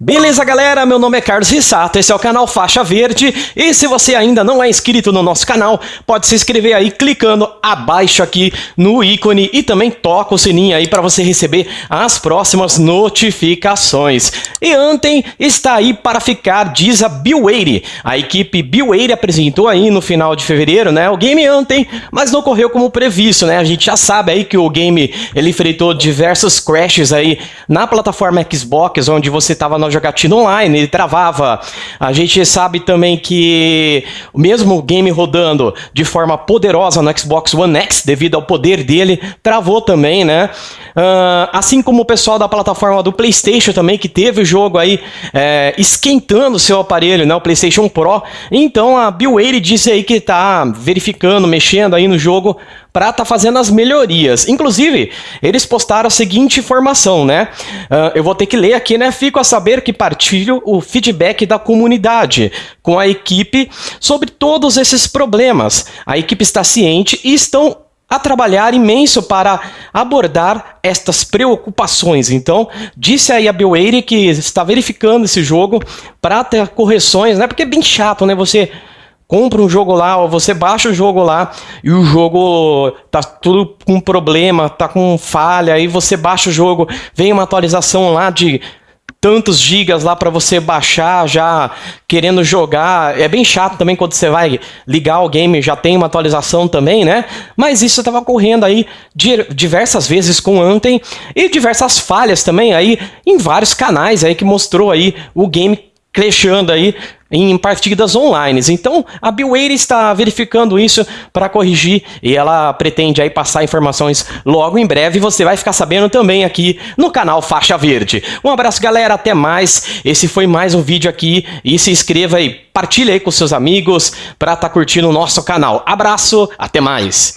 Beleza, galera? Meu nome é Carlos Rissato, esse é o canal Faixa Verde. E se você ainda não é inscrito no nosso canal, pode se inscrever aí clicando abaixo aqui no ícone e também toca o sininho aí para você receber as próximas notificações. E ontem está aí para ficar, diz a Bill A equipe Bill apresentou aí no final de fevereiro, né, o game ontem, mas não correu como previsto, né? A gente já sabe aí que o game ele enfrentou diversos crashes aí na plataforma Xbox, onde você estava no jogatina online, ele travava. A gente sabe também que mesmo o game rodando de forma poderosa no Xbox One X, devido ao poder dele, travou também, né? Uh, assim como o pessoal da plataforma do PlayStation também, que teve o jogo aí é, esquentando seu aparelho, né? O PlayStation Pro. Então a Bill disse aí que tá verificando, mexendo aí no jogo para tá fazendo as melhorias. Inclusive, eles postaram a seguinte informação, né? Uh, eu vou ter que ler aqui, né? Fico a saber que partilho o feedback da comunidade com a equipe sobre todos esses problemas. A equipe está ciente e estão a trabalhar imenso para abordar estas preocupações. Então, disse aí a Bill que está verificando esse jogo para ter correções, né? Porque é bem chato, né? Você compra um jogo lá, ou você baixa o jogo lá e o jogo tá tudo com problema, tá com falha, aí você baixa o jogo, vem uma atualização lá de tantos gigas lá para você baixar já querendo jogar. É bem chato também quando você vai ligar o game, já tem uma atualização também, né? Mas isso estava ocorrendo aí diversas vezes com ontem e diversas falhas também aí em vários canais aí que mostrou aí o game crashando aí em partidas online. Então, a Biware está verificando isso para corrigir e ela pretende aí passar informações logo em breve. Você vai ficar sabendo também aqui no canal Faixa Verde. Um abraço, galera. Até mais. Esse foi mais um vídeo aqui e se inscreva aí, partilhe aí com seus amigos para estar tá curtindo o nosso canal. Abraço, até mais.